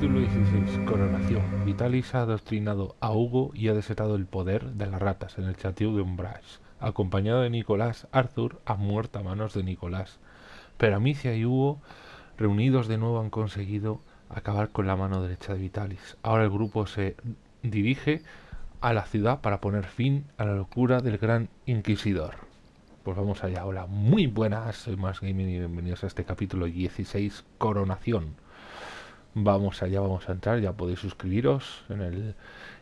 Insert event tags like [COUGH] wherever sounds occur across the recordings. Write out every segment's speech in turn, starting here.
Capítulo 16. Coronación. Vitalis ha adoctrinado a Hugo y ha desatado el poder de las ratas en el chateau de Umbrage. Acompañado de Nicolás, Arthur ha muerto a manos de Nicolás. Pero Amicia y Hugo, reunidos de nuevo, han conseguido acabar con la mano derecha de Vitalis. Ahora el grupo se dirige a la ciudad para poner fin a la locura del gran inquisidor. Pues vamos allá. Hola, muy buenas, soy Más Gaming y bienvenidos a este capítulo 16, Coronación. Vamos allá, vamos a entrar, ya podéis suscribiros en el,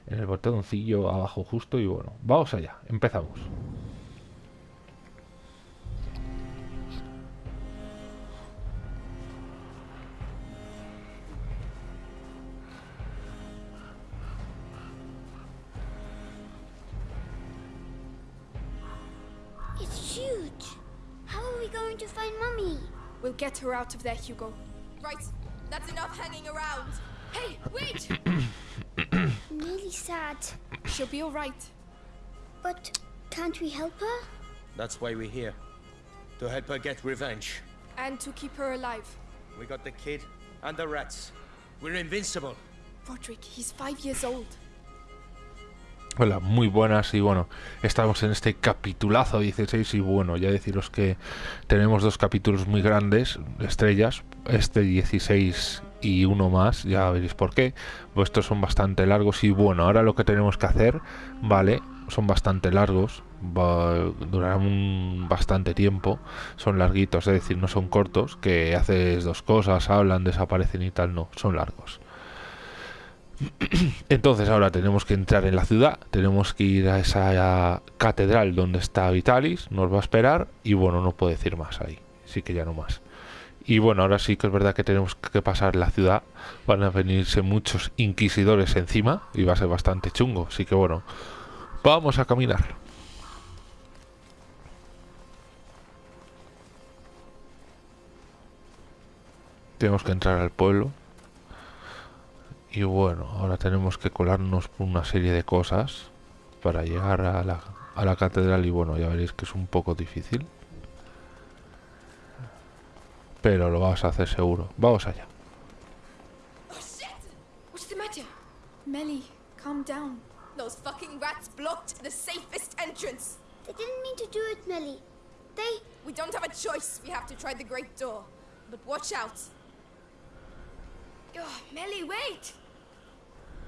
en el botoncillo abajo justo y bueno, vamos allá, empezamos. It's huge. How are we going to find Mummy? We'll get her out of there, Hugo. Right, that's enough hanging around. Hey, wait! I'm [CLEARS THROAT] really sad. She'll be alright. But can't we help her? That's why we're here. To help her get revenge. And to keep her alive. We got the kid and the rats. We're invincible. Roderick, he's five years old. Hola, muy buenas y bueno, estamos en este capitulazo 16 y bueno, ya deciros que tenemos dos capítulos muy grandes, estrellas, este 16 y uno más, ya veréis por qué, pues estos son bastante largos y bueno, ahora lo que tenemos que hacer, vale, son bastante largos, va, durarán bastante tiempo, son larguitos, es decir, no son cortos, que haces dos cosas, hablan, desaparecen y tal, no, son largos. [CLEARS THROAT] Entonces ahora tenemos que entrar en la ciudad, tenemos que ir a esa catedral donde está Vitalis, nos va a esperar y bueno, no puedo decir más ahí, sí que ya no más. Y bueno, ahora sí que es verdad que tenemos que pasar la ciudad, van a venirse muchos inquisidores encima y va a ser bastante chungo, así que bueno, vamos a caminar. Tenemos que entrar al pueblo. Y bueno, ahora tenemos que colarnos por una serie de cosas para llegar a la, a la catedral y bueno, ya veréis que es un poco difícil. Pero lo vamos a hacer seguro. Vamos allá. Oh shit! What's the matter? Melly, calm down. Those fucking rats blocked the safest entrance. They didn't mean to do it, Millie. They. We don't have a choice. We have to try the great door. But watch out. Oh, Melly, wait! Is she angry with me? No.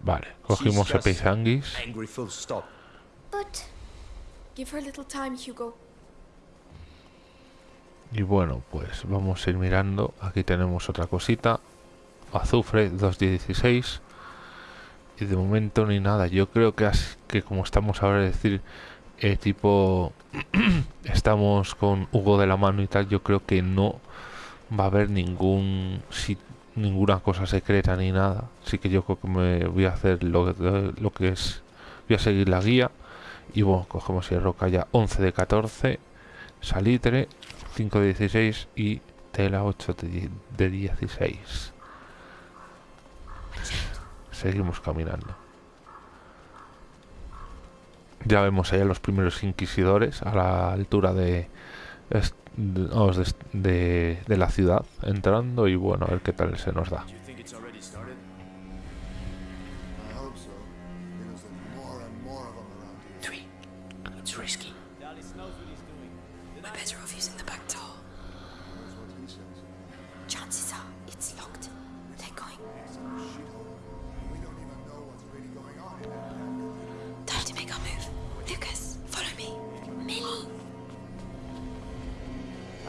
Vale, cogimos She's el just peisanguis. Angry full stop. But Give her a little time, Hugo. Y bueno, pues vamos a ir mirando. Aquí tenemos otra cosita. Azufre 216. Y de momento ni nada. Yo creo que, as- que como estamos ahora, es decir, eh, tipo, [CLEARS THROAT] estamos con Hugo de la mano y tal, yo creo que no va a haber ningún si- ninguna cosa secreta ni nada. Así que yo creo que me voy a hacer lo, lo que es. Voy a seguir la guía. Y bueno, cogemos roca ya 11 de 14. Salitre 5 de 16 y tela 8 de die- de 16. Seguimos caminando. Ya vemos allá los primeros inquisidores a la altura de, de, de- de la ciudad entrando y bueno, a ver qué tal se nos da.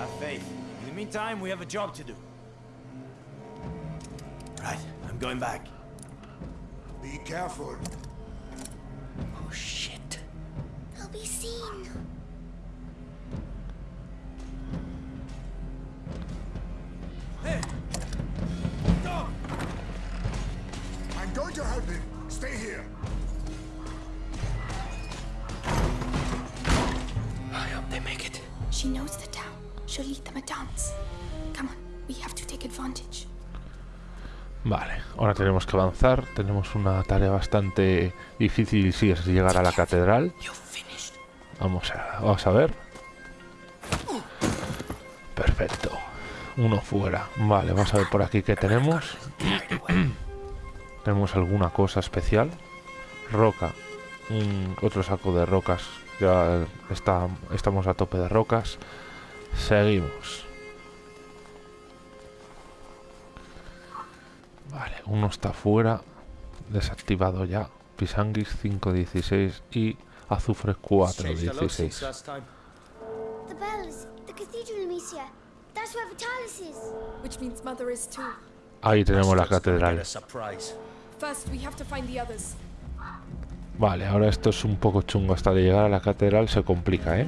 Have faith. In the meantime, we have a job to do. Right, I'm going back. Be careful. Oh shit. I'll be seen. Tenemos que avanzar. Tenemos una tarea bastante difícil si es llegar a la catedral. Vamos a, vamos a ver. Perfecto. Uno fuera. Vale, vamos a ver por aquí qué tenemos. tenemos alguna cosa especial. Roca. Otro saco de rocas. Ya está, estamos a tope de rocas. Seguimos. Vale, uno está fuera. Desactivado ya. Pisanguis 516 y azufre Changed hello since 416. last time. The bells, the cathedral, Amicia. That's where Vitalis is. Which means Mother is too. Ahí tenemos la catedral. Get a surprise. First, we have to find the others. Vale, ahora esto es un poco chungo. Hasta de llegar a la catedral se complica, ¿eh?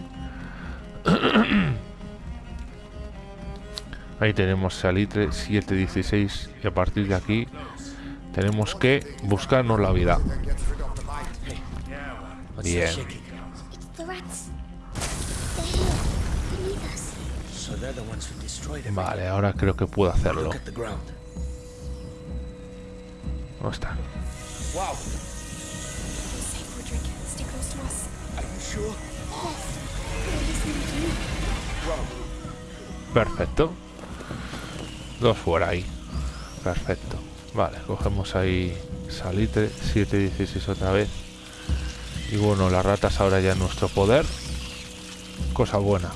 Ahí tenemos salitre 716 y a partir de aquí tenemos que buscarnos la vida. Bien. Vale, ahora creo que puedo hacerlo. ¿Dónde está? Perfecto. Dos fuera ahí. Perfecto. Vale, cogemos ahí salitre 716 otra vez. Y bueno, las ratas ahora ya en nuestro poder. Cosa buena.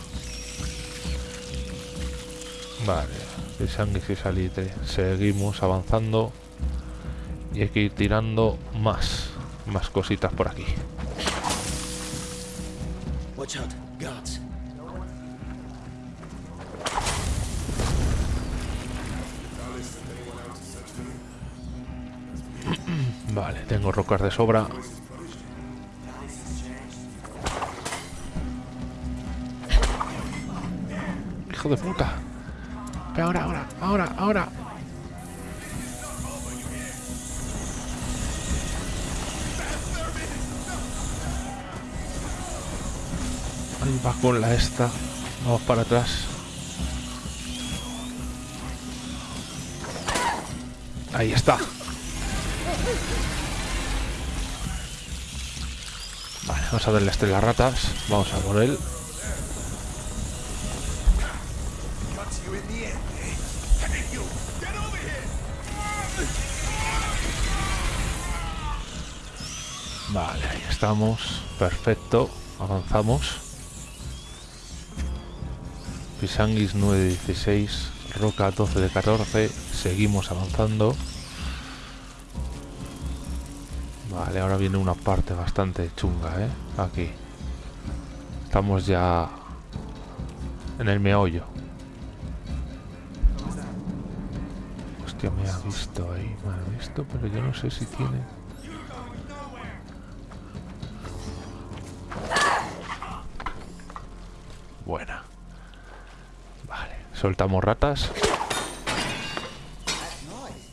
Vale, de sangre y salitre. Seguimos avanzando. Y hay que ir tirando más. Más cositas por aquí. Watch out, tengo rocas de sobra. Hijo de puta. Pero ahora, ahora, ahora, ahora. Ahí va con la esta. Vamos para atrás. Ahí está. Vale, vamos a este las ratas. Vamos a por él. Vale, ahí estamos. Perfecto. Avanzamos. Pisanguis 9 de 16. Roca 12 de 14. Seguimos avanzando. Vale, ahora viene una parte bastante chunga, ¿eh? Aquí. Estamos ya en el meollo. Hostia, me ha visto ahí, me ha visto, pero yo no sé si tiene... Buena. Vale, soltamos ratas. That noise.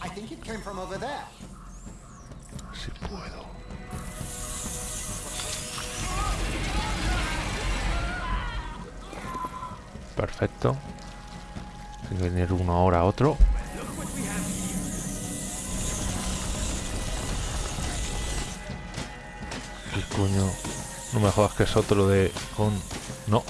I think it came from over there. Puedo. Perfecto. Tiene que venir uno ahora otro. ¿Qué coño? No me jodas que es otro de... con... No.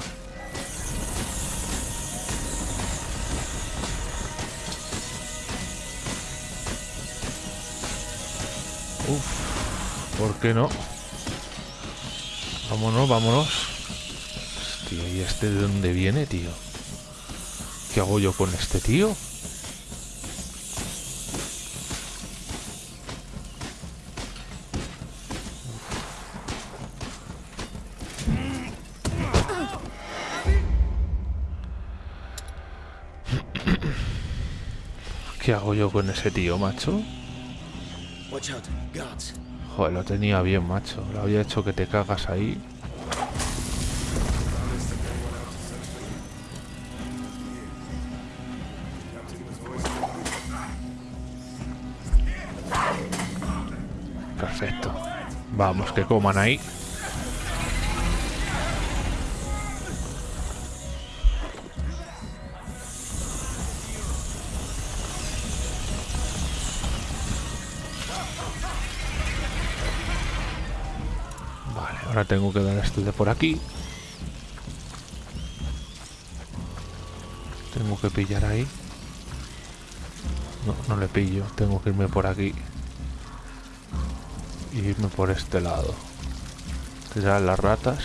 ¿Por qué no? Vámonos, vámonos. Hostia, ¿y este de dónde viene, tío? ¿Qué hago yo con este tío? ¿Qué hago yo con ese tío, macho? Watch out, guards. Joder, lo tenía bien, macho. Lo había hecho que te cagas ahí. Perfecto. Vamos, que coman ahí. Tengo que dar este de por aquí. Tengo que pillar ahí. No, no le pillo. Tengo que irme por aquí. Y irme por este lado. Tirar las ratas.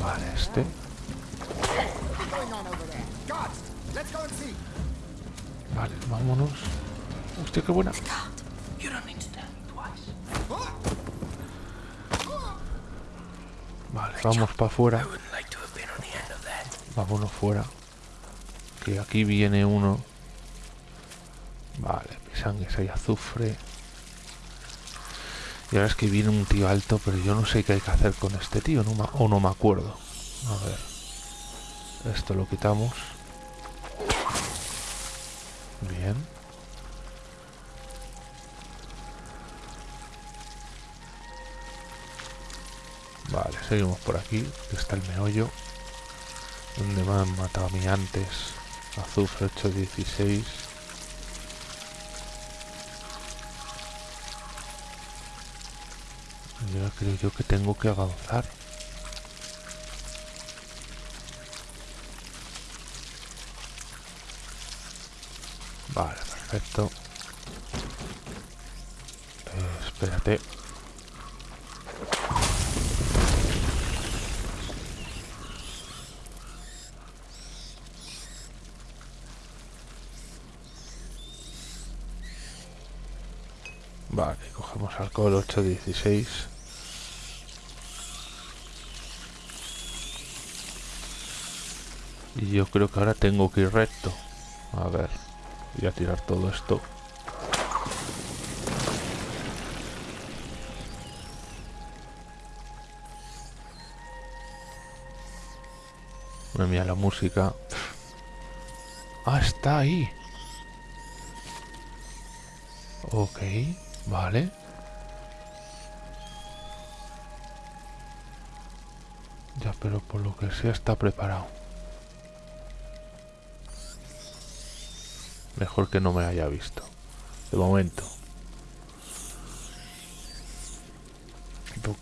Vale, este. Hostia, buena. Vale, vamos para afuera. Vámonos fuera. Que aquí viene uno. Vale, mi sangre hay azufre. Y ahora es que viene un tío alto, pero yo no sé qué hay que hacer con este tío, o no me acuerdo. A ver. Esto lo quitamos. Bien. Seguimos por aquí. que Está el meollo. Donde me han matado a mí antes. Azufre 816. Y creo yo que tengo que avanzar. Vale, perfecto. Eh, espérate. Vale, cogemos alcohol 816. Y yo creo que ahora tengo que ir recto. A ver, voy a tirar todo esto. Me mira la música. Ah, está ahí. Ok, vale. Ya, pero por lo que sea está preparado. Mejor que no me haya visto. De momento.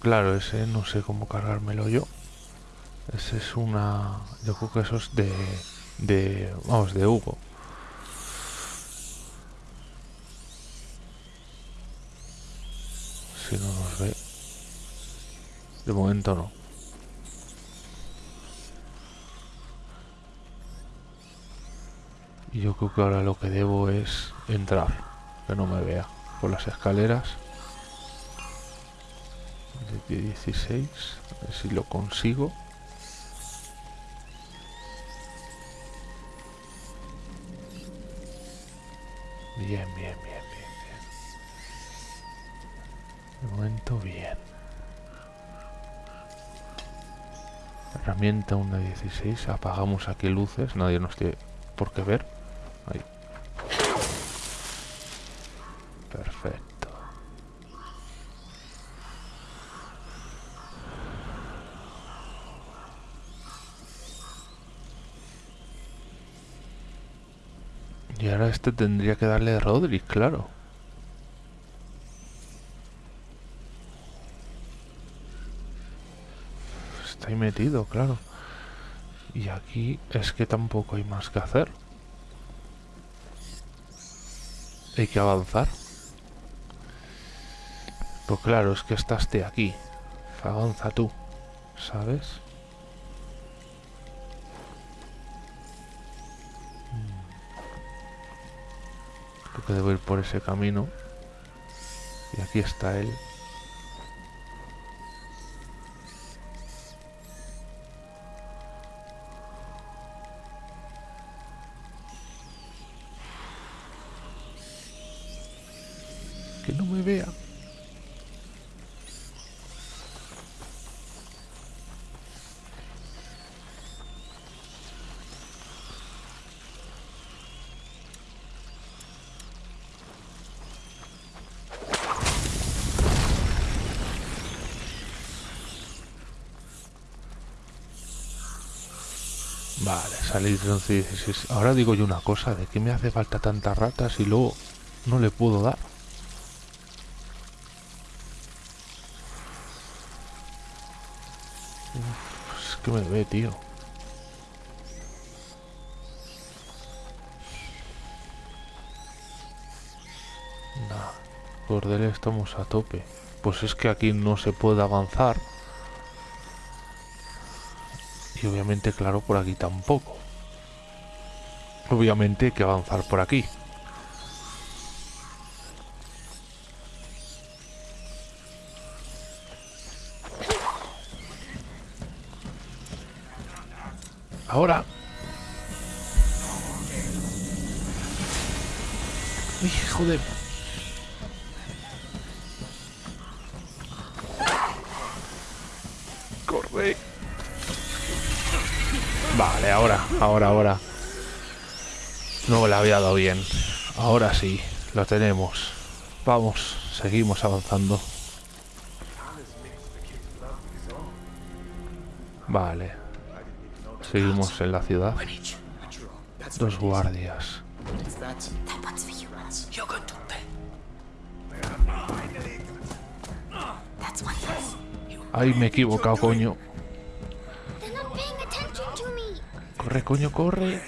Claro, ese no sé cómo cargármelo yo. Ese es una... Yo creo que eso es de... De... Vamos, de Hugo. Si no nos ve. De momento no. Y yo creo que ahora lo que debo es entrar. Que no me vea. Por las escaleras. De 16. A ver si lo consigo. Bien, bien, bien. De momento bien. Herramienta 1.16. Apagamos aquí luces. Nadie nos tiene por qué ver. Ahí. Perfecto. Y ahora este tendría que darle a Roderick, claro. Está metido, claro. Y aquí es que tampoco hay más que hacer. Hay que avanzar. Pues claro, es que estás de aquí. Avanza tú, ¿sabes? Creo que debo ir por ese camino. Y aquí está él. Vale, salir de 11 y 16. Ahora digo yo una cosa, ¿de qué me hace falta tantas ratas y luego no le puedo dar? Es que me ve, tío. Nah, Cordel estamos a tope. Pues es que aquí no se puede avanzar. Obviamente, claro, por aquí tampoco. Obviamente hay que avanzar por aquí. Ahora. Uy, joder. Ahora, ahora. No le había dado bien. Ahora sí, lo tenemos. Vamos, seguimos avanzando. Vale. Seguimos en la ciudad. Dos guardias. Ay, me he equivocado, coño. Corre, coño, corre.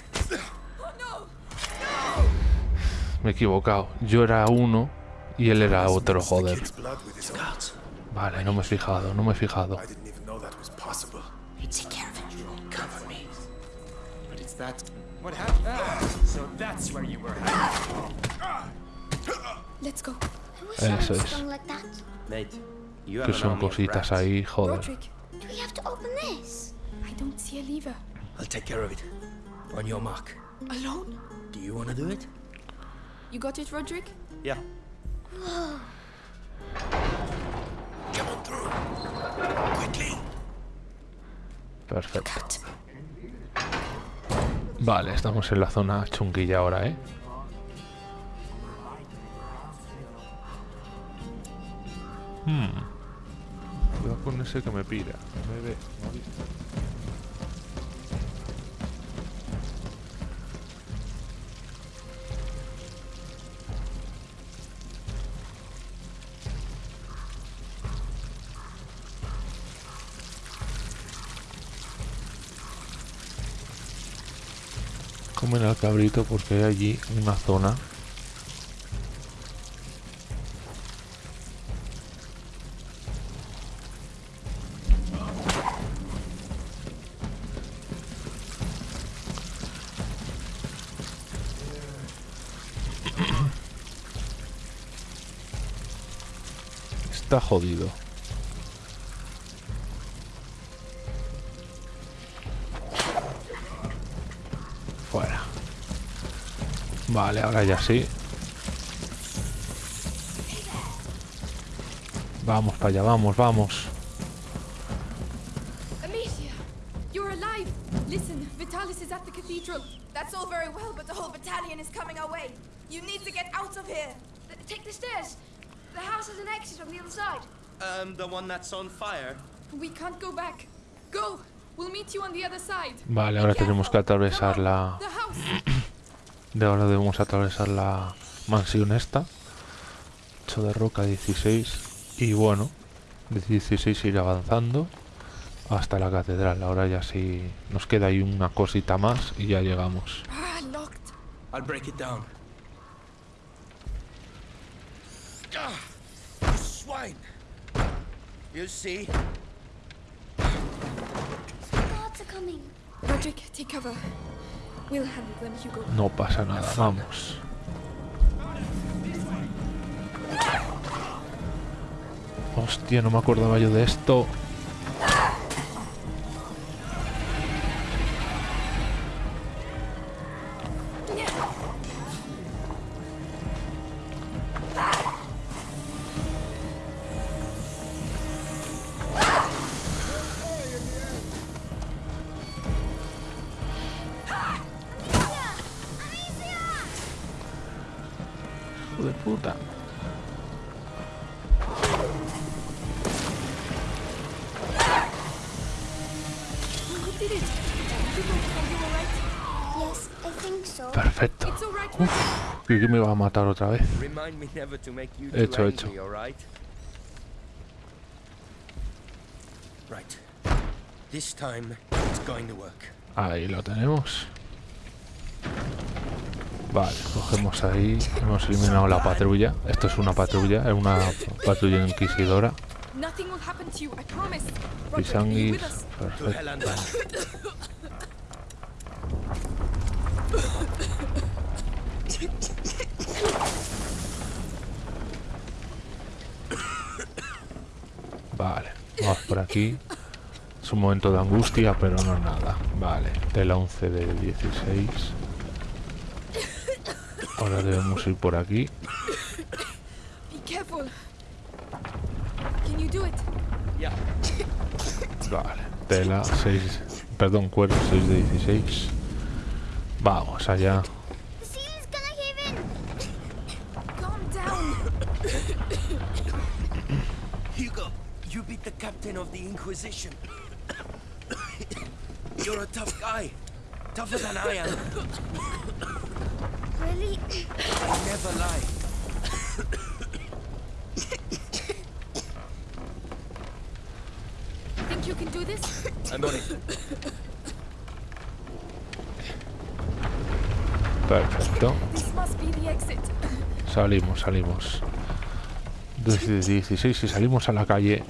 Me he equivocado. Yo era uno y él era otro, joder. Vale, no me he fijado, no me he fijado. Eso es. Que son cositas ahí, joder. I'll take care of it. On your mark. Alone? Do you want to do it? You got it, Roderick? Yeah. [SIGHS] Come on through. Quickly. Perfecto. Vale, estamos en la zona chunguilla ahora, ¿eh? Hmm. Cuidado con ese que me pira. Me ve. no ha visto. Cabrito porque hay allí una zona Está jodido. Vale, ahora ya sí. Vamos para allá, vamos, vamos. Amicia, you're alive. Listen, Vitalis is at the cathedral. That's all very well, but the whole battalion is coming our way. You need to get out of here. Take the stairs. The house has an exit on the other side. Um, the one that's on fire. We can't go back. Go. We'll meet you on the other side. Vale, ahora tenemos que atravesar la... The house. De ahora debemos atravesar la mansión esta. 8 de roca 16. Y bueno, de 16 ir avanzando hasta la catedral. Ahora ya sí nos queda ahí una cosita más y ya llegamos. No pasa nada, vamos. Hostia, no me acordaba yo de esto. Uf, creí que me iba a matar otra vez. Remind me never to make you Hecho, hecho. angry, alright? Right. This time, it's going to work. Ahí lo tenemos. Vale, cogemos ahí. Hemos eliminado la patrulla. Esto es una patrulla, es una patrulla inquisidora. Nothing will happen to you, I promise. Roderick, be Pisanguis. with us. To Perfecto. hell and back. Vale, vamos por aquí. Es un momento de angustia, pero no nada. Vale, tela 11 de 16. Ahora debemos ir por aquí. Vale, tela 6. Perdón, cuero 6 de 16. Vamos allá. You beat the captain of the Inquisition. You're a tough guy. Tougher than I am. Really? I never lie. Think you can do this? I'm on it. Perfecto. This must be the exit. Salimos, salimos. Desde 16 y salimos a la calle.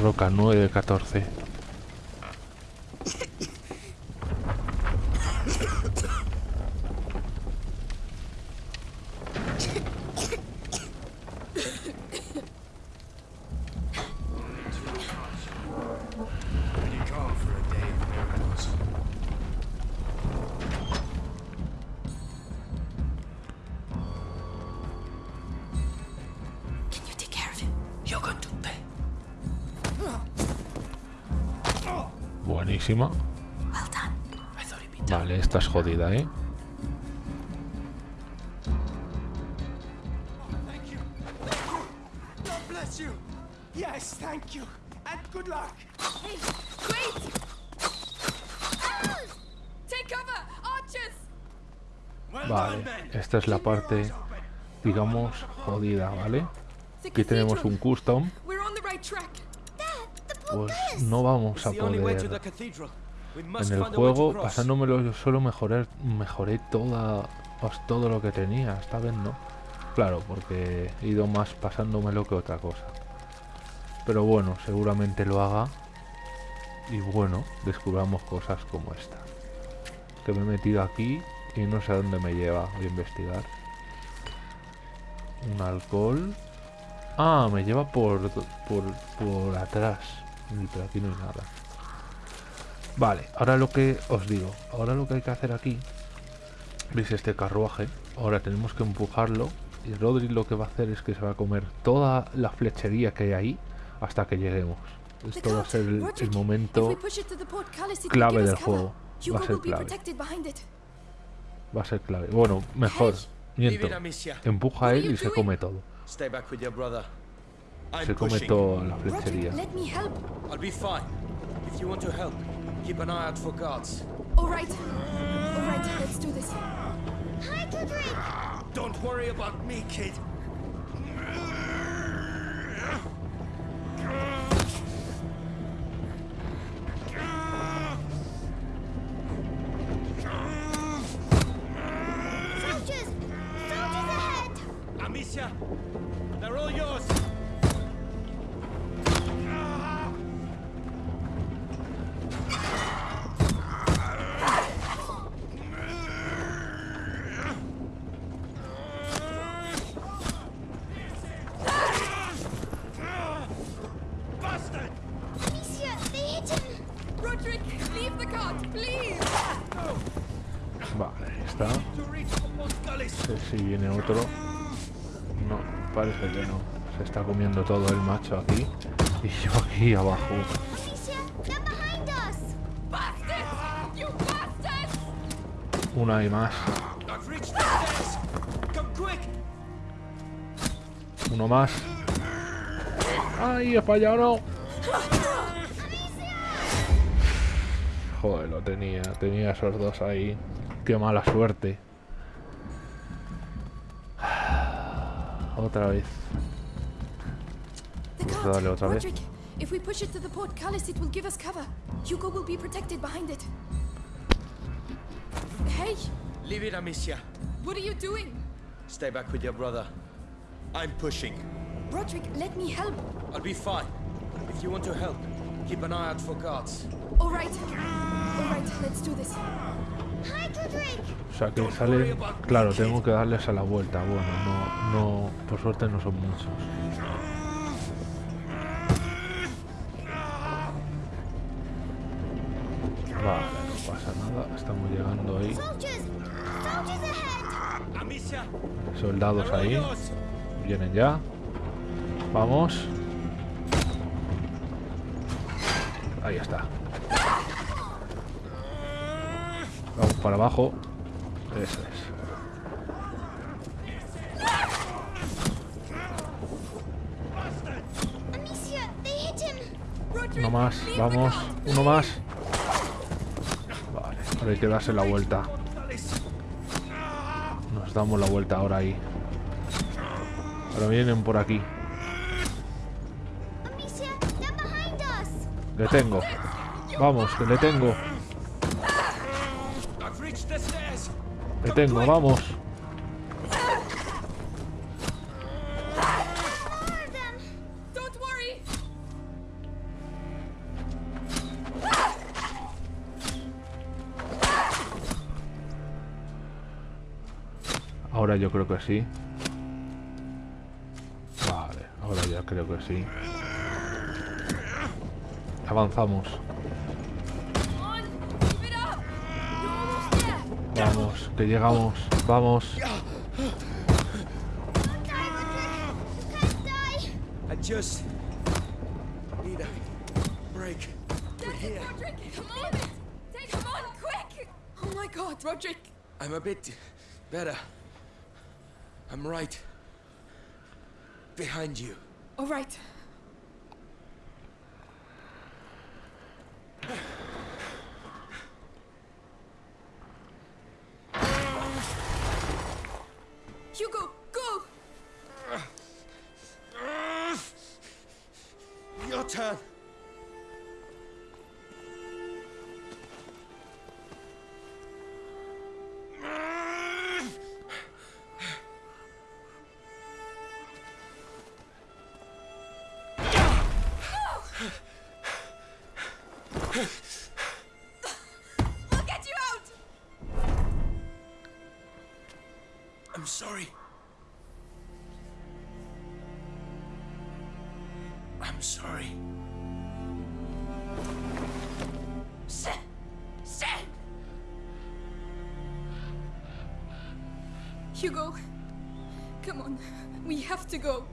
Roca 9 de 14. La parte, digamos, jodida, ¿vale? Aquí tenemos un custom, pues no vamos a poder... En el juego, pasándomelo yo solo, mejoré, mejoré toda, pues, todo lo que tenía. Esta vez no. Claro, porque he ido más pasándomelo que otra cosa. Pero bueno, seguramente lo haga. Y bueno, descubramos cosas como esta. Que me he metido aquí y no sé a dónde me lleva. Voy a investigar. Un alcohol. Ah, me lleva por, por, por atrás. Pero aquí no hay nada. Vale, ahora lo que os digo, ahora lo que hay que hacer aquí, veis este carruaje, ahora tenemos que empujarlo y Rodri lo que va a hacer es que se va a comer toda la flechería que hay ahí hasta que lleguemos. Esto va a ser el, el momento, clave del juego. Va a ser clave. Va a ser clave. Bueno, mejor, miento, empuja a él y se come todo. Se come toda la flechería. Roderick, let me help. I'll aquí. Y yo aquí abajo. Una y más. Uno más. ¡Ay, he fallado! Joder, lo tenía. Tenía esos dos ahí. Qué mala suerte. [SIGHS] Otra vez. Cart! darle otra vez. Roderick, if we push it to the portcullis, it will give us cover. Hugo will be protected behind it. Hey, Leave it, Amicia. what are you doing? Stay back with your brother. I'm pushing. Roderick, let me help. I'll be fine. If you want to help, keep an eye out for guards. All right. All right, let's do this. O sea que salen... Claro, tengo que darles a la vuelta. Bueno, no, no... Por suerte no son muchos. Soldados ahí. Vienen ya. Vamos. Ahí está. Vamos para abajo. Eso es. Uno más. Vamos. Uno más. Vale. Hay que darse la vuelta. Damos la vuelta ahora ahí. Ahora vienen por aquí. Le tengo. Vamos, que le tengo. Le tengo, vamos. Creo que sí. Vale, ahora ya creo que sí. Avanzamos. Vamos, que llegamos. Vamos. Oh. I'm a bit better. I'm right behind you. All right. Hugo, come on. We have to go.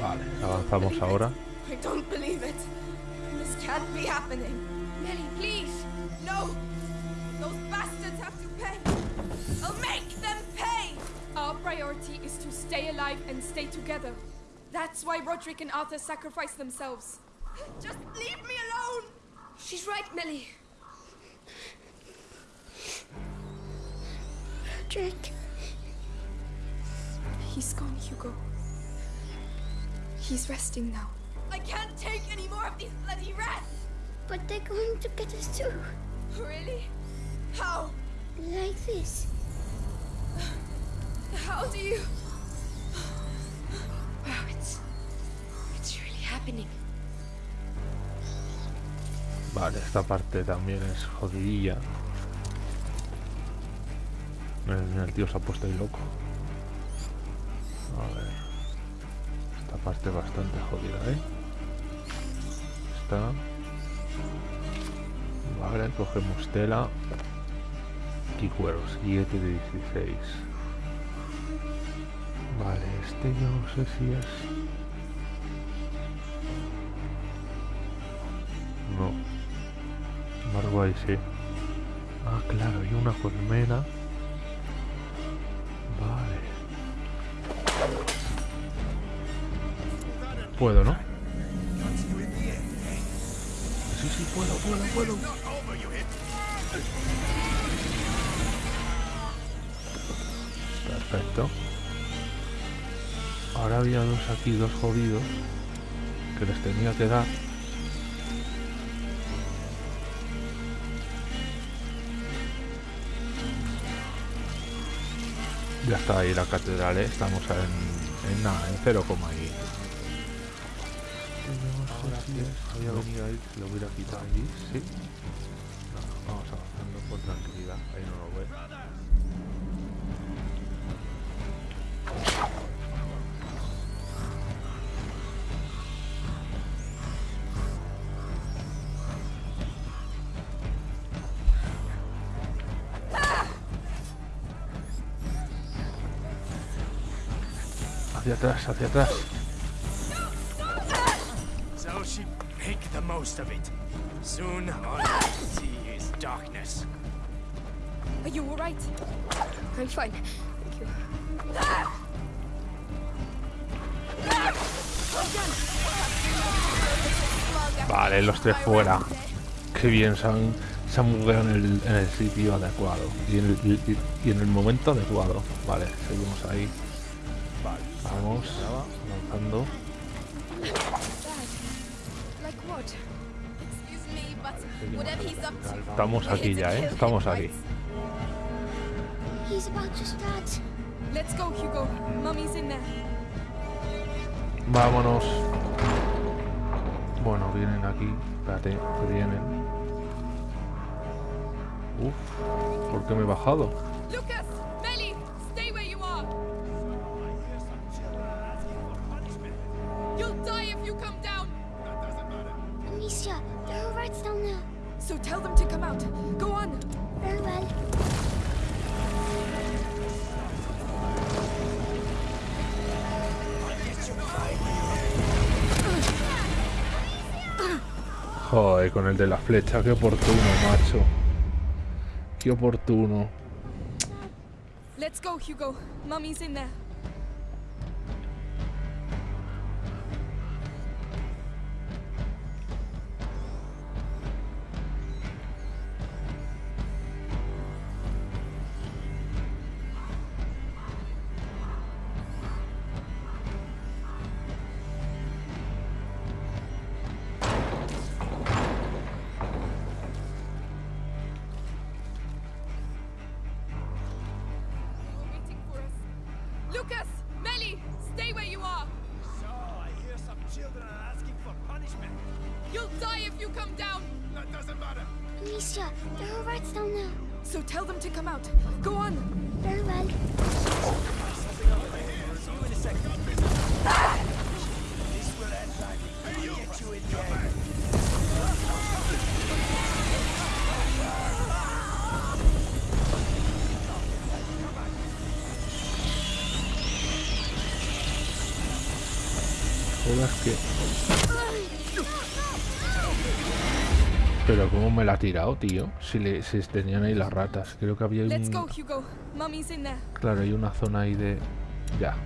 Vale, avanzamos ahora. I don't believe it. This can't be happening. Nelly, please. No. Those bastards have to pay. I'll make them pay. Our priority is to stay alive and stay together. That's why Roderick and Arthur sacrificed themselves. Just leave me alone. She's right, Millie. Drake, He's gone, Hugo. He's resting now. More of these bloody rats. but they're going to get us too. Really? How? Like this. How do you? Wow, it's. It's really happening. Vale, esta parte también es jodidilla. El, el tío se ha puesto ahí loco. A ver. Esta parte es bastante jodida, ¿eh? Vale, cogemos tela. Y cuero, 7 de 16. Vale, este yo no sé si es... No. Embargo ahí sí. Ah, claro, hay una colmena. Vale. Puedo, ¿no? Puedo. Perfecto. Ahora había dos aquí, dos jodidos, que les tenía que dar. Ya está ahí la catedral, ¿eh? estamos en, en nada, en 0, ahí. Ahora sí es, había venido ahí, lo hubiera quitado allí, sí. No, vamos avanzando por tranquilidad, ahí no lo ve. Hacia atrás, hacia atrás. Soon all you see is darkness. Are you alright? I'm fine. Thank you. Vale, los tres fuera. Qué bien, se han, se han en el, en el sitio adecuado. Y en el, y- y en el momento adecuado. Vale, seguimos ahí. Vamos, avanzando. Estamos aquí ya, ¿eh? Estamos aquí. Vámonos. Bueno, vienen aquí. Espérate, que vienen. Uf, ¿por qué me he bajado? Lucas! De la flecha, qué oportuno, macho. Qué oportuno. Let's go, Hugo. Mummy's in there. Joder, que... Pero cómo me la ha tirado, tío. Si, le, si tenían ahí las ratas. Creo que había un... Claro, hay una zona ahí de... Ya.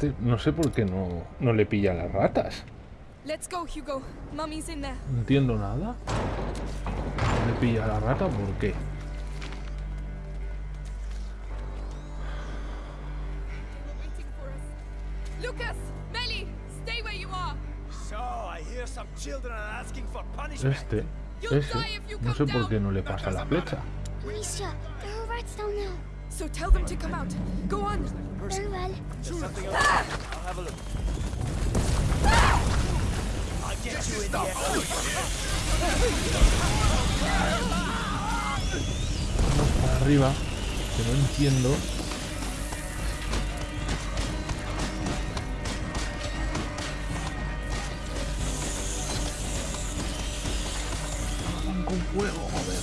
Este... No sé por qué no, no le pilla las ratas. Let's go, Hugo. Mummy's in there. No entiendo nada. ¿No le pilla la rata? ¿Por qué? Este... Ese, no sé por qué no le pasa la flecha. So tell them to come out. Go on. Very well. Vamos para arriba, que no entiendo. Con fuego, joder.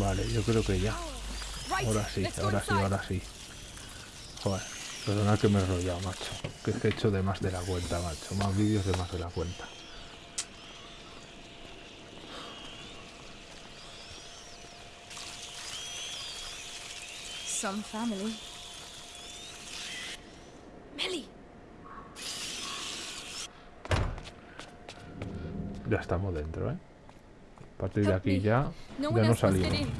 Vale, yo creo que ya. Ahora sí, ahora sí, ahora sí. Joder, perdona que me he enrollado, macho. Que es que he hecho de más de la cuenta, macho. Más vídeos de más de la cuenta. Some family. Millie! Ya estamos dentro, ¿eh? A partir de Help aquí me. ya, No ya one no else must get salimos. in.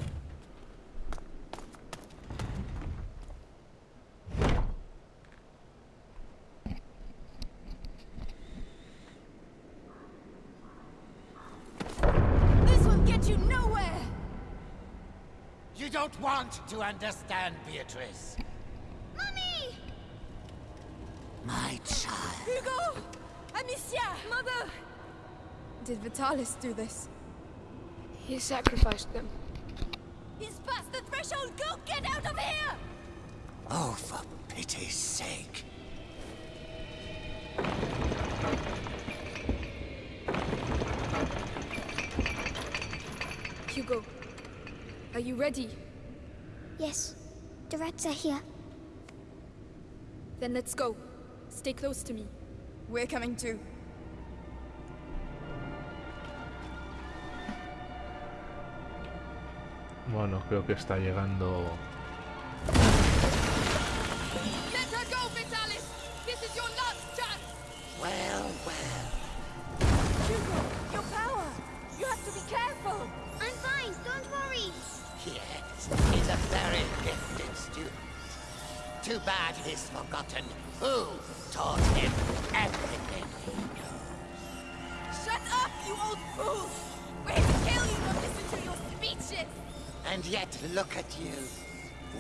This will get you nowhere! You don't want to understand, Beatrice. Mummy! My child. Hugo! Amicia! Mother! Did Vitalis do this? He sacrificed them. He's past the threshold! Go get out of here! Oh, for pity's sake. Hugo, are you ready? Yes, the rats are here. Then let's go. Stay close to me. We're coming too. He's a very gifted student. Too bad he's forgotten who taught him everything he knows. Shut up, you old fool! We're here to kill you, not listen to your speeches! And yet look at you,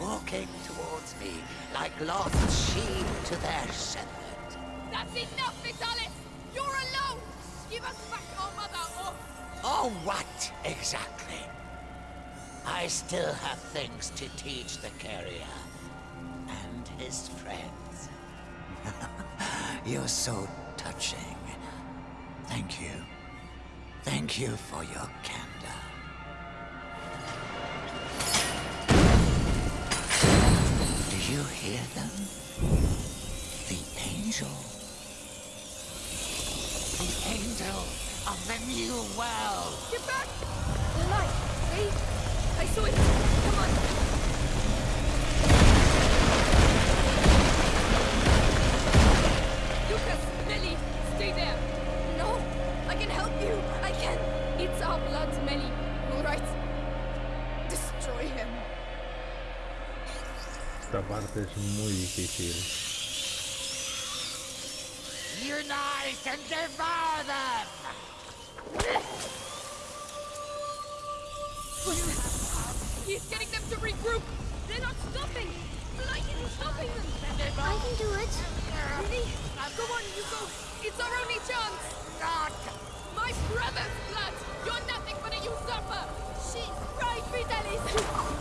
walking towards me like lost sheep to their shepherd. That's enough, Vitalis! You're alone! Give us back our mother, or... Oh, what exactly? I still have things to teach the carrier and his friends. [LAUGHS] You're so touching. Thank you. Thank you for your candor. You hear them? The angel. The angel of the new world. Get back! The light! Wait! I saw it! Come on! Lucas! Melly! Stay there! No! I can help you! I can! It's our blood, Melly. Alright. Destroy Esta parte es muy difícil. Unite and devour them! He's getting them to regroup! They're not stopping! The light isn't stopping them! I can do it. Really? Go on, you go! It's our only chance! God! My brother's blood! You're nothing but a usurper! She's right, Vitalis!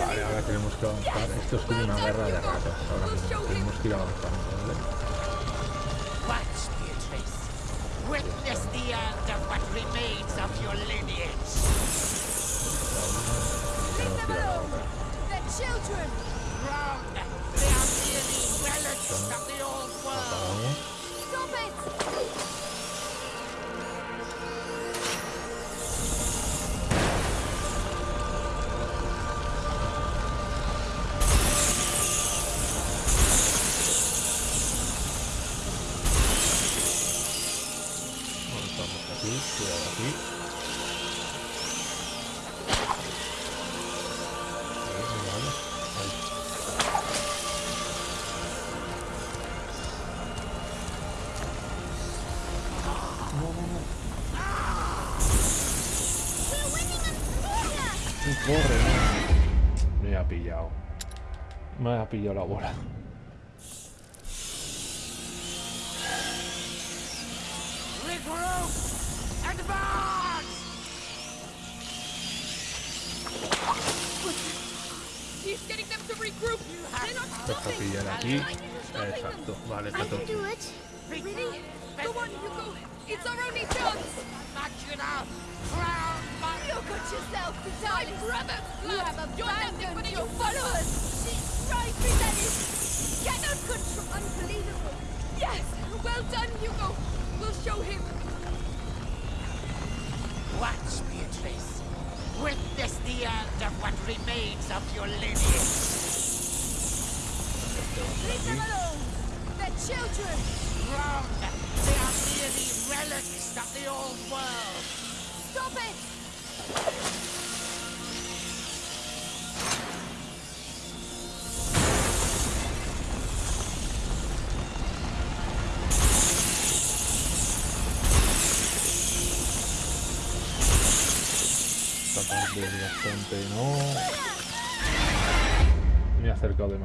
Vale, ahora tenemos que avanzar. Esto es como una guerra de ratas. Ahora mismo tenemos que ir avanzando, ¿vale? Watch, Beatrice. Witness the end of what remains of your lineage. Leave them alone! They're children! Wrong! They are merely relics of the old world. ha pillado la bola.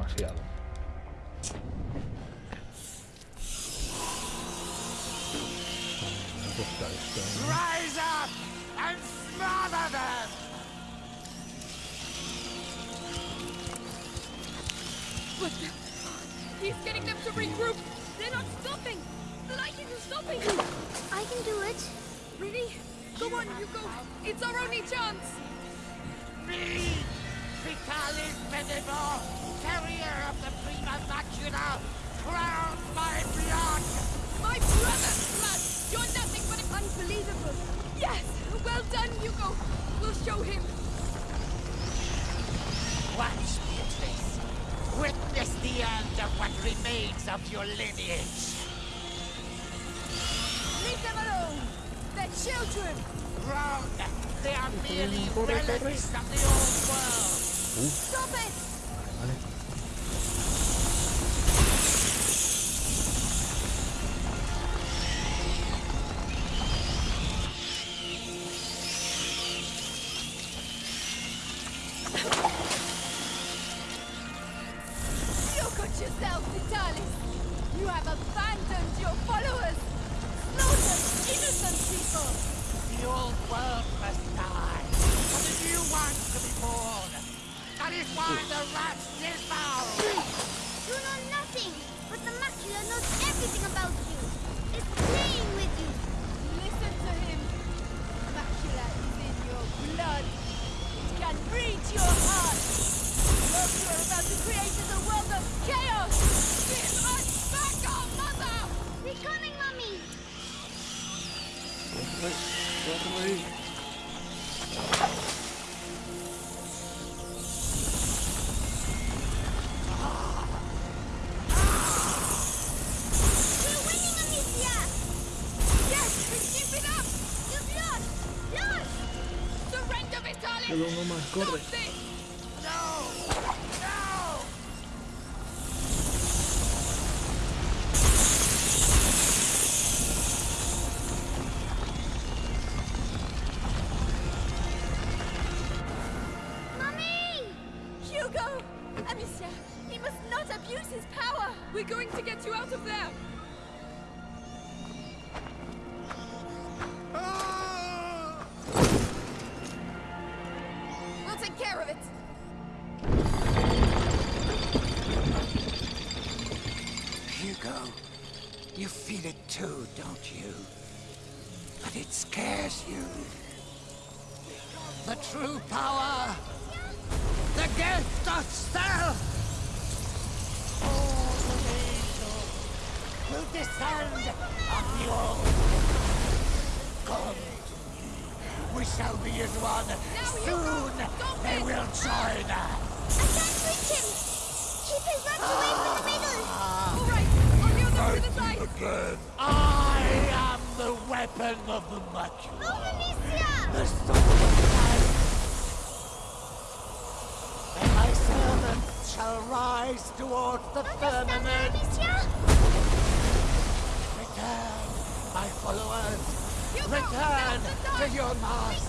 demasiado. Rise up and smother them! The? He's getting them to regroup! They're not stopping! The light is stopping! I can do it. Really? Come on, you go! It's our only chance! Me! Vitalis Medivor, carrier of the Prima Vacuna, crown my blood! My brother's blood! You're nothing but unbelievable! Yes! Well done, Hugo! We'll show him! Watch, Beatrice! Witness the end of what remains of your lineage! Leave them alone! They're children! Wrong! They are merely relics of the old world! Stop it! Omar, corre. Mummy! Hugo! Amicia, he must not abuse his power! We're going to get to your mask.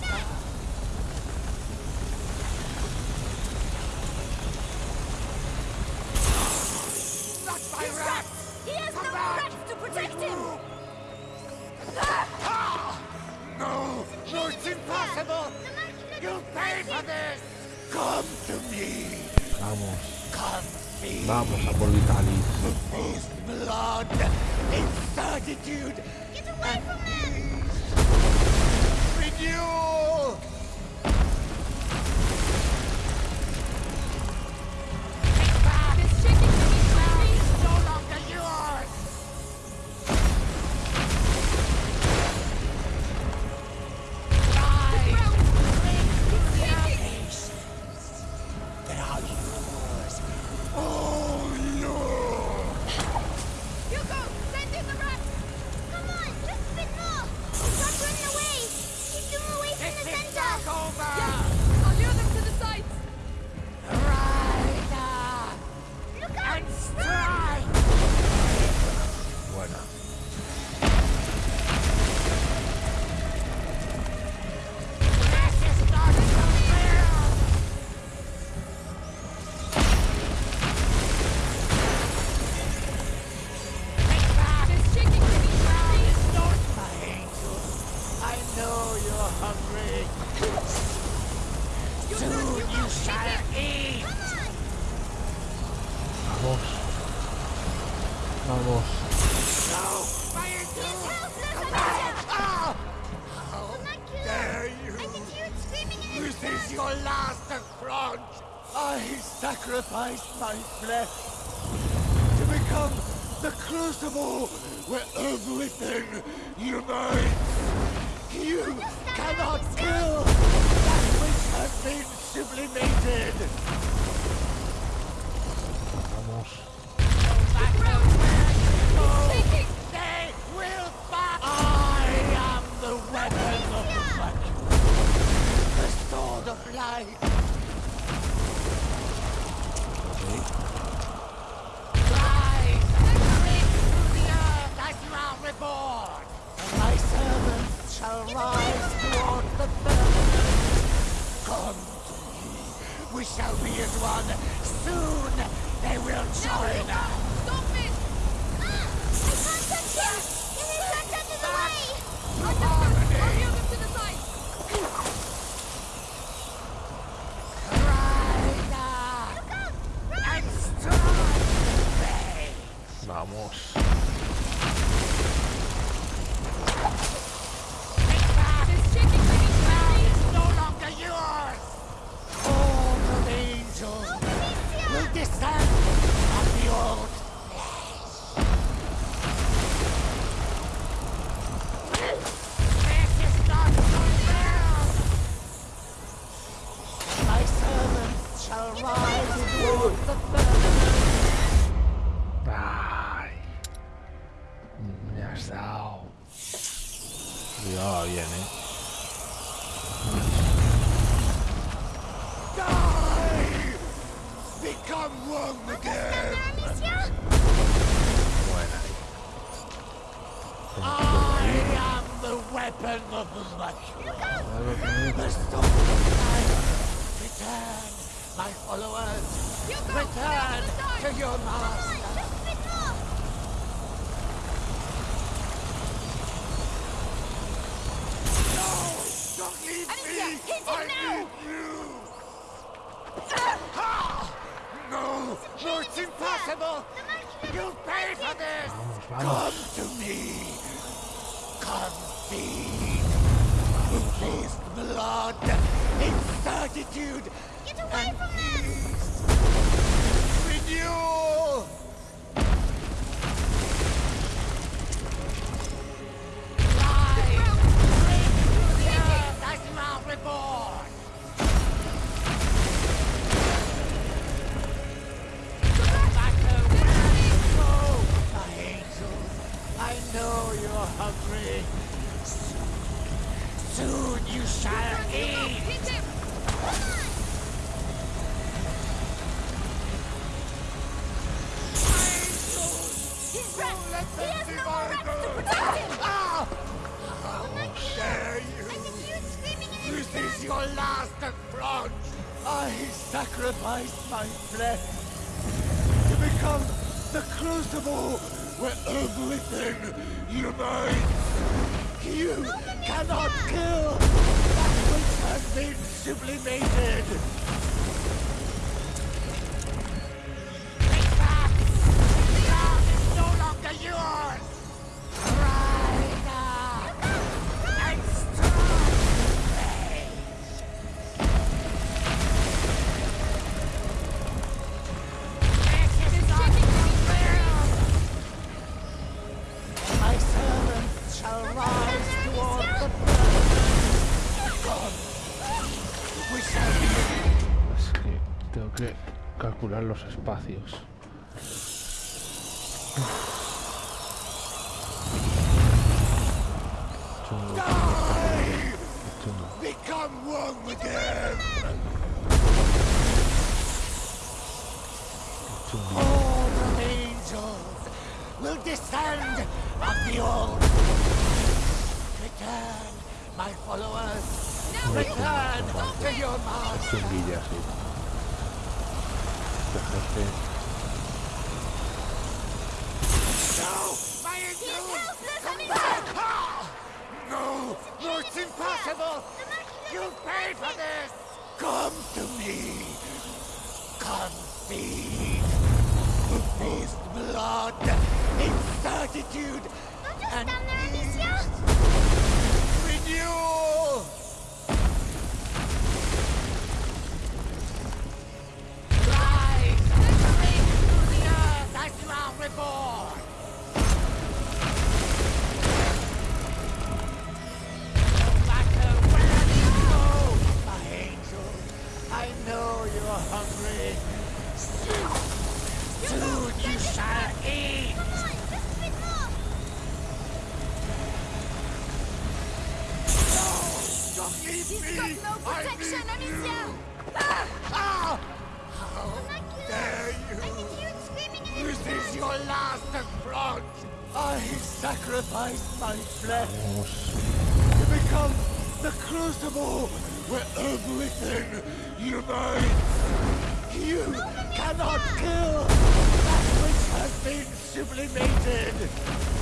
あっ! is your last affront! I sacrificed my flesh to become the crucible where everything unites! You cannot kill that which has been sublimated! He's me. got no protection, Amicia! Ah! ah! How dare you! I can hear it screaming in This is your last affront! I sacrificed my flesh to become the crucible where everything unites! You no, cannot kill that which has been sublimated!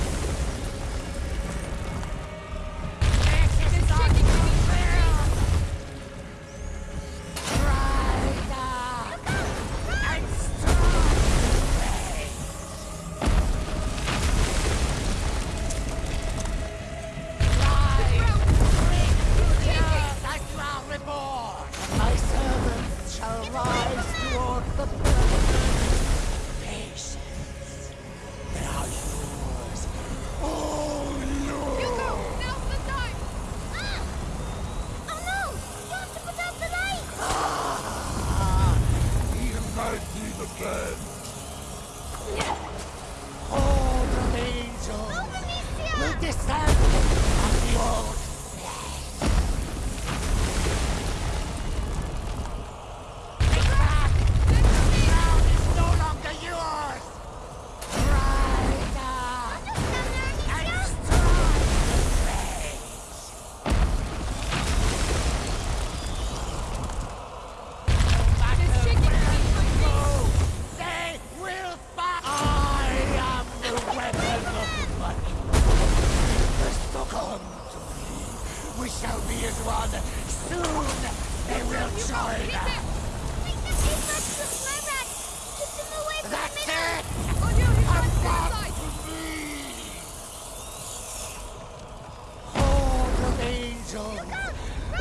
angels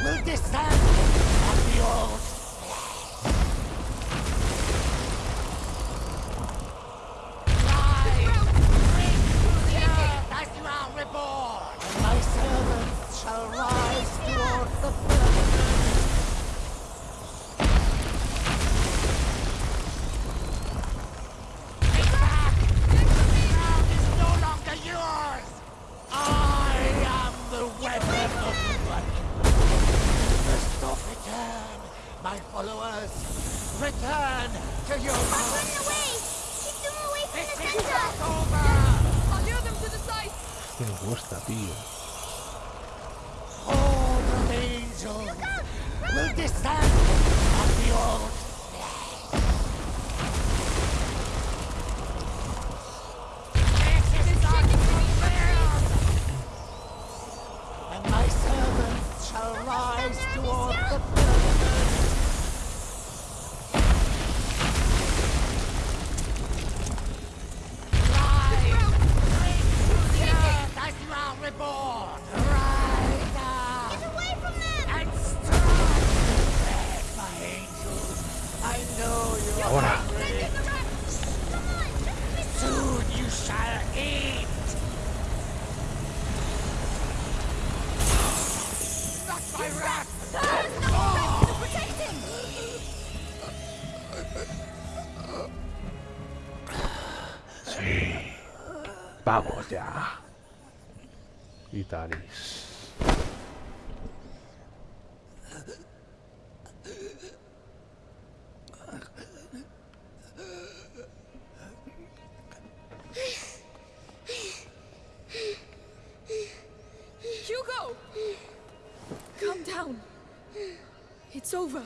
will descend on the old ya. Vitalis. Hugo! Calm down. It's over.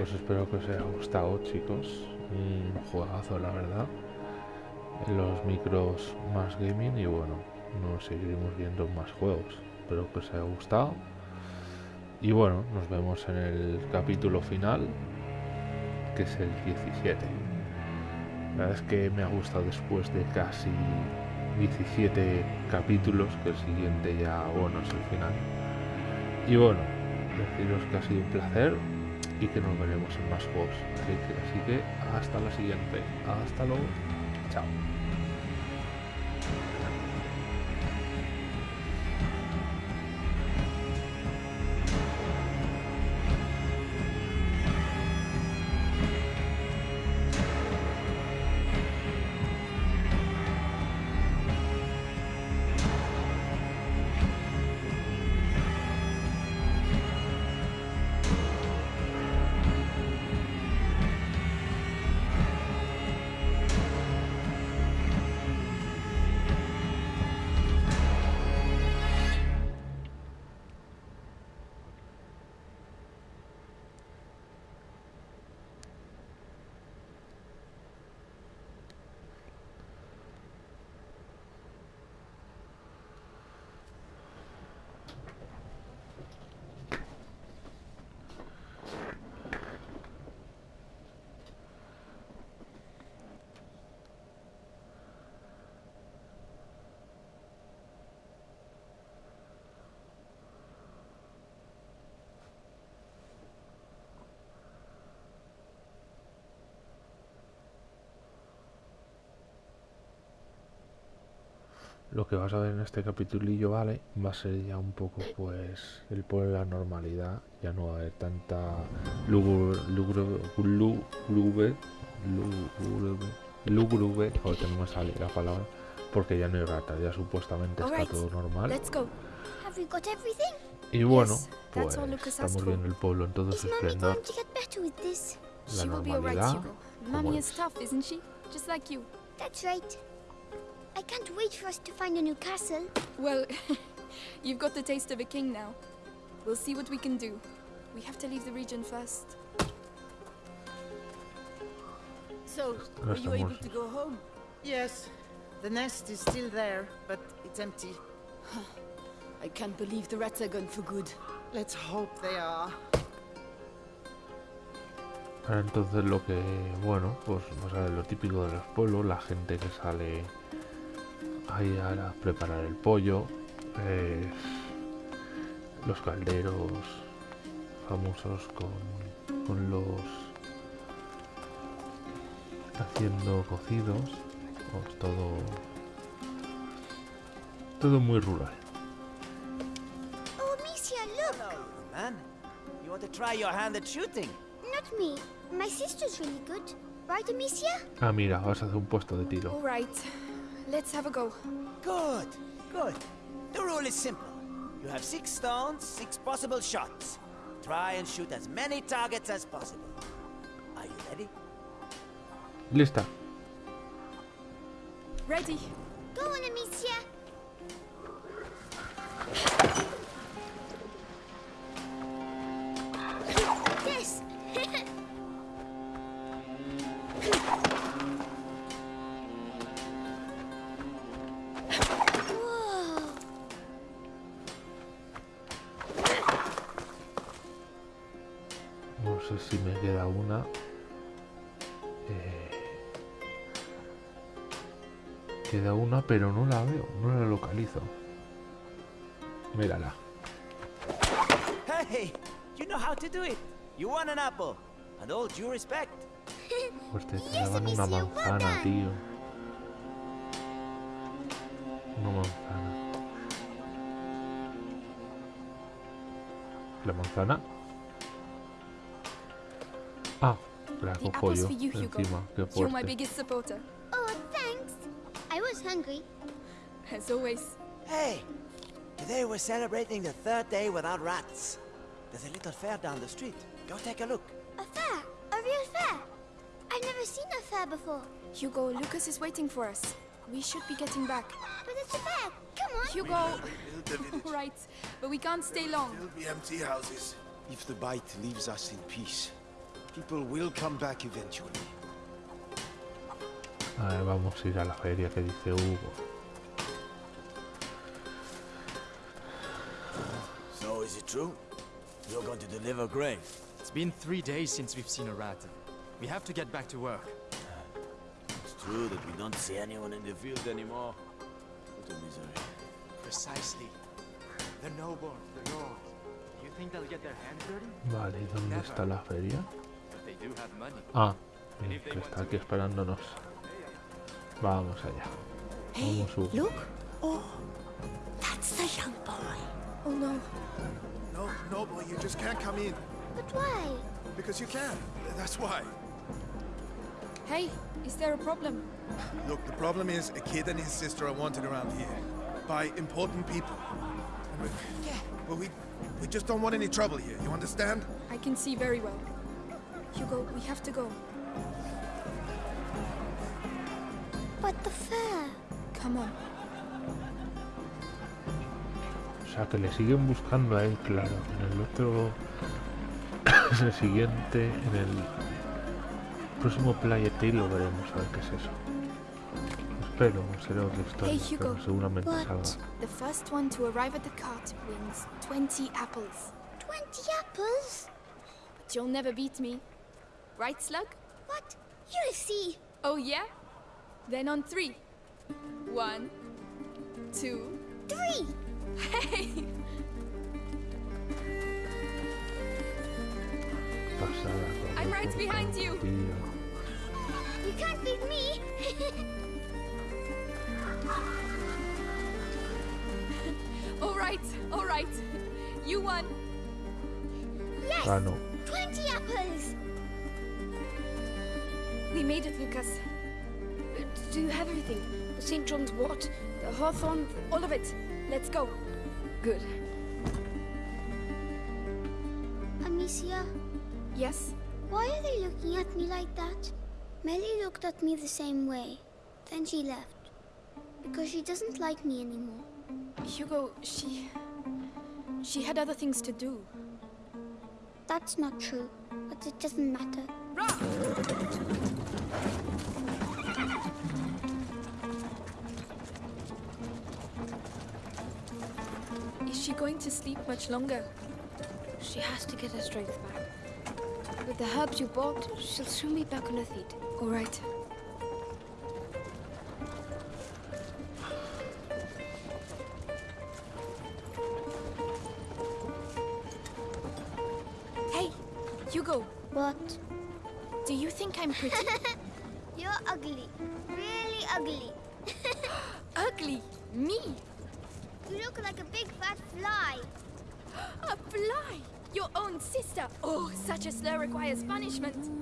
Pues espero que os haya gustado, chicos. Un juegazo, la verdad. Los micros más gaming y bueno, nos seguiremos viendo más juegos. Espero que os haya gustado. Y bueno, nos vemos en el capítulo final, que es el 17. La verdad es que me ha gustado después de casi 17 capítulos, que el siguiente ya, bueno, es el final. Y bueno, deciros que ha sido un placer y que nos veremos en más juegos. Así que, hasta la siguiente. Hasta luego. Chao. Lo que vas a ver en este capitulillo, ¿vale? Va a ser ya un poco, pues, el pueblo de la normalidad. Ya no va a haber tanta lúgubre, lúgubre, lúgubre, o tengo que salir la palabra, porque ya no hay ratas, ya supuestamente está todo normal. Have we got everything? Y bueno, Yes, pues that's all Lucas asked estamos viendo el pueblo en todo Is su esplendor, going to get better with this? la She will be alright, normalidad. Hugo. como Mommy is es. I can't wait for us to find a new castle. Well, [LAUGHS] you've got the taste of a king now. We'll see what we can do. We have to leave the region first. So, No were you able to go home? Yes. The nest is still there, but it's empty. [SIGHS] I can't believe the rats are gone for good. Let's hope they are. Ahora entonces lo que, bueno, pues vas a ver lo típico de los pueblos, la gente que sale ahí a preparar el pollo, eh, los calderos famosos con, con los haciendo cocidos, pues todo todo muy rural. Oh, look! Hello, man. You want to try your hand at shooting? Not me. My sister's really good. Right, Amicia? Ah, mira, vas a hacer un puesto de tiro. All right, let's have a go. Good, good. The rule is simple. You have six stones, six possible shots. Try and shoot as many targets as possible. Are you ready? Lista. Ready? Due respect. Pues te daban una manzana, tío. Una manzana. ¿La manzana? Ah, la The cojo apple's yo for you, Hugo. encima. Qué You're my fuerte. biggest supporter. Oh, thanks. I was hungry. As always. Hey, today we're celebrating the third day without rats. There's a little fair down the street. Go take a look. Seen a fair before. Hugo, Lucas is waiting for us. We should be getting back. But it's a fair. Come on. Hugo! Build the village. [LAUGHS] right, but we can't stay long. There'll be empty houses. If the bite leaves us in peace, people will come back eventually. A ver, vamos a ir a la feria que dice Hugo. So is it true? You're going to deliver grain? It's been three days since we've seen a rat. We have to get back to work. It's true that we don't see anyone in the field anymore. What a misery. Precisely. The noble, the lord. You think they'll get their hands dirty? Vale, ¿y dónde está la feria? But they do have money. Ah, eh, que está aquí esperándonos. Vamos allá. Vamos, Hugo. Look. Oh, that's the young boy. Oh no. No, no, boy, you just can't come in. But why? Because you can. That's why. Hey, is there a problem? Look, the problem is a kid and his sister are wanted around here by important people. And we, well, we, we just don't want any trouble here. You understand? I can see very well. Hugo, we have to go. But the fair. Come on. O sea, que le siguen buscando a él, claro. En el otro... [COUGHS] en el siguiente, en el próximo Playa Tale lo veremos, a ver qué es eso. Espero, será otra historia, Hey, Hugo. pero seguramente What? salga. The first one to arrive at the cart wins 20 apples. 20 apples? But you'll never beat me. Right, Slug? What? You'll see. Oh, yeah? Then on three. One, two, Three. hey! Pasada, I'm right behind you. Tío. You can't beat me. [LAUGHS] All right, all right. You won. yes. Gano. 20 apples. We made it, Lucas. Do you have everything? The St. John's wort, the hawthorn, all of it. Let's go. Good. Amicia, Yes? why are they looking at me like that? Melly looked at me the same way. Then she left. Because she doesn't like me anymore. Hugo, she. She had other things to do. That's not true. But it doesn't matter. Is she going to sleep much longer? She has to get her strength back. With the herbs you bought, she'll soon be back on her feet. All right. Hey, Hugo, What? do you think I'm pretty? [LAUGHS] slur requires punishment.